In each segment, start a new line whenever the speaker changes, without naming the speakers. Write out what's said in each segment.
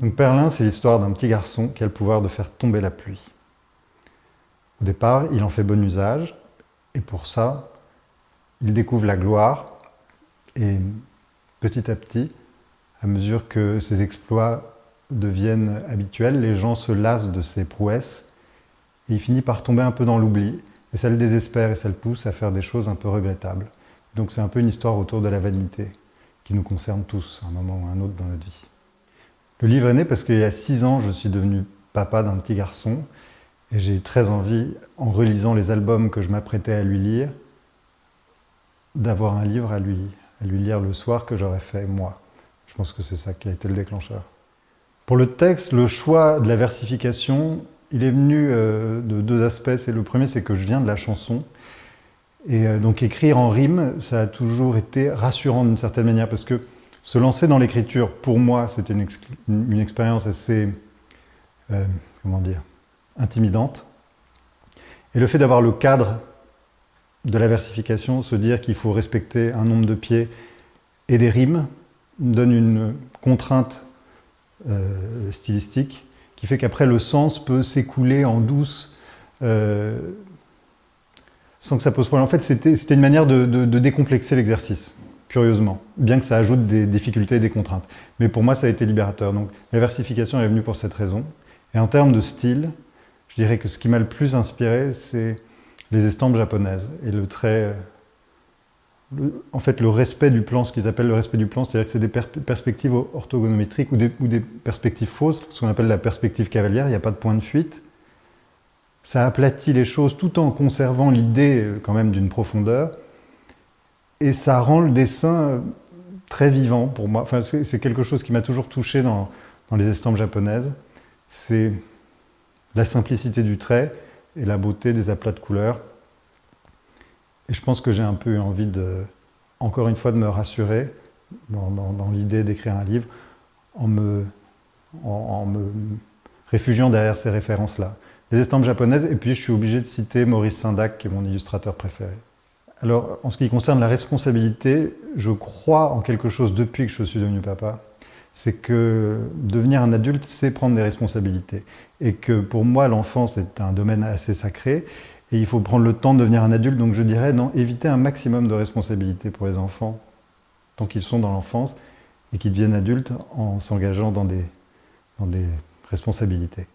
Donc Perlin, c'est l'histoire d'un petit garçon qui a le pouvoir de faire tomber la pluie. Au départ, il en fait bon usage, et pour ça, il découvre la gloire, et petit à petit, à mesure que ses exploits deviennent habituels, les gens se lassent de ses prouesses, et il finit par tomber un peu dans l'oubli, et ça le désespère et ça le pousse à faire des choses un peu regrettables. Donc c'est un peu une histoire autour de la vanité, qui nous concerne tous, à un moment ou à un autre dans notre vie. Le livre est né parce qu'il y a six ans, je suis devenu papa d'un petit garçon, et j'ai eu très envie, en relisant les albums que je m'apprêtais à lui lire, d'avoir un livre à lui, à lui lire le soir que j'aurais fait moi. Je pense que c'est ça qui a été le déclencheur. Pour le texte, le choix de la versification, il est venu euh, de deux aspects. Le premier, c'est que je viens de la chanson. Et euh, donc écrire en rime, ça a toujours été rassurant d'une certaine manière, parce que se lancer dans l'écriture, pour moi, c'était une, expérience assez, euh, comment dire, intimidante. Et le fait d'avoir le cadre de la versification, se dire qu'il faut respecter un nombre de pieds et des rimes, donne une contrainte euh, stylistique qui fait qu'après le sens peut s'écouler en douce euh, sans que ça pose problème. En fait, c'était une manière de, de décomplexer l'exercice, curieusement, bien que ça ajoute des difficultés et des contraintes. Mais pour moi, ça a été libérateur. Donc la versification est venue pour cette raison. Et en termes de style, je dirais que ce qui m'a le plus inspiré, c'est les estampes japonaises et le trait, en fait le respect du plan, ce qu'ils appellent le respect du plan, c'est-à-dire que c'est des perspectives orthogonométriques ou des, ou des, perspectives fausses, ce qu'on appelle la perspective cavalière, il n'y a pas de point de fuite. Ça aplatit les choses tout en conservant l'idée euh, quand même d'une profondeur et ça rend le dessin euh, très vivant pour moi. C'est quelque chose qui m'a toujours touché dans, les estampes japonaises. C'est la simplicité du trait et la beauté des aplats de couleurs. Et je pense que j'ai un peu eu envie de, encore une fois, de me rassurer dans, l'idée d'écrire un livre en me, en, me réfugiant derrière ces références-là. Les estampes japonaises, et puis je suis obligé de citer Maurice Sindac, qui est mon illustrateur préféré. Alors, en ce qui concerne la responsabilité, je crois en quelque chose depuis que je suis devenu papa, c'est que devenir un adulte, c'est prendre des responsabilités. Et que pour moi, l'enfance est un domaine assez sacré, et il faut prendre le temps de devenir un adulte. Donc je dirais, non, éviter un maximum de responsabilités pour les enfants, tant qu'ils sont dans l'enfance, et qu'ils deviennent adultes en s'engageant dans des, dans des responsabilités.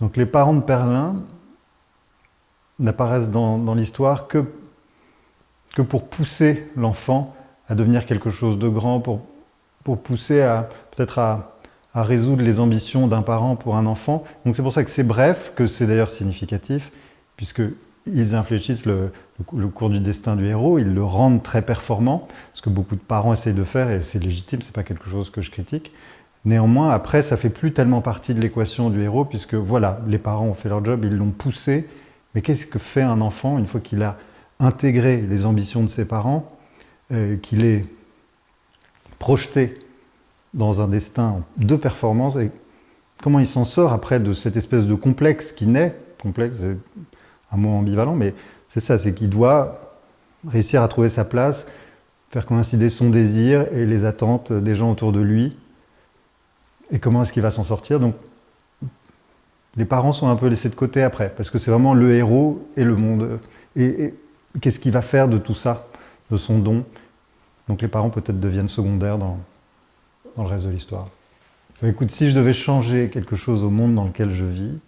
Donc les parents de Perlin n'apparaissent dans, dans l'histoire que, que pour pousser l'enfant à devenir quelque chose de grand, pour, pour pousser à peut-être à, résoudre les ambitions d'un parent pour un enfant. Donc c'est pour ça que c'est bref, que c'est d'ailleurs significatif, puisqu'ils infléchissent le, le, cours du destin du héros, ils le rendent très performant, ce que beaucoup de parents essayent de faire, et c'est légitime, c'est pas quelque chose que je critique. Néanmoins, après, ça fait plus tellement partie de l'équation du héros, puisque voilà, les parents ont fait leur job, ils l'ont poussé, mais qu'est-ce que fait un enfant une fois qu'il a intégré les ambitions de ses parents, euh, qu'il est projeté dans un destin de performance et comment il s'en sort après de cette espèce de complexe qui naît, complexe c'est un mot ambivalent, mais c'est ça, c'est qu'il doit réussir à trouver sa place, faire coïncider son désir et les attentes des gens autour de lui, et comment est-ce qu'il va s'en sortir? Donc, les parents sont un peu laissés de côté après, parce que c'est vraiment le héros et le monde. et qu'est-ce qu'il va faire de tout ça, de son don Donc les parents peut-être deviennent secondaires dans, dans le reste de l'histoire. Écoute, si je devais changer quelque chose au monde dans lequel je vis,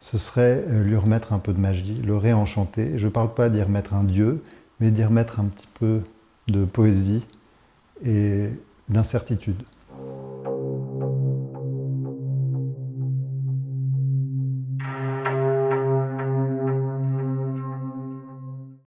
ce serait euh, lui remettre un peu de magie, le réenchanter. Je ne parle pas d'y remettre un dieu, mais d'y remettre un petit peu de poésie et d'incertitude.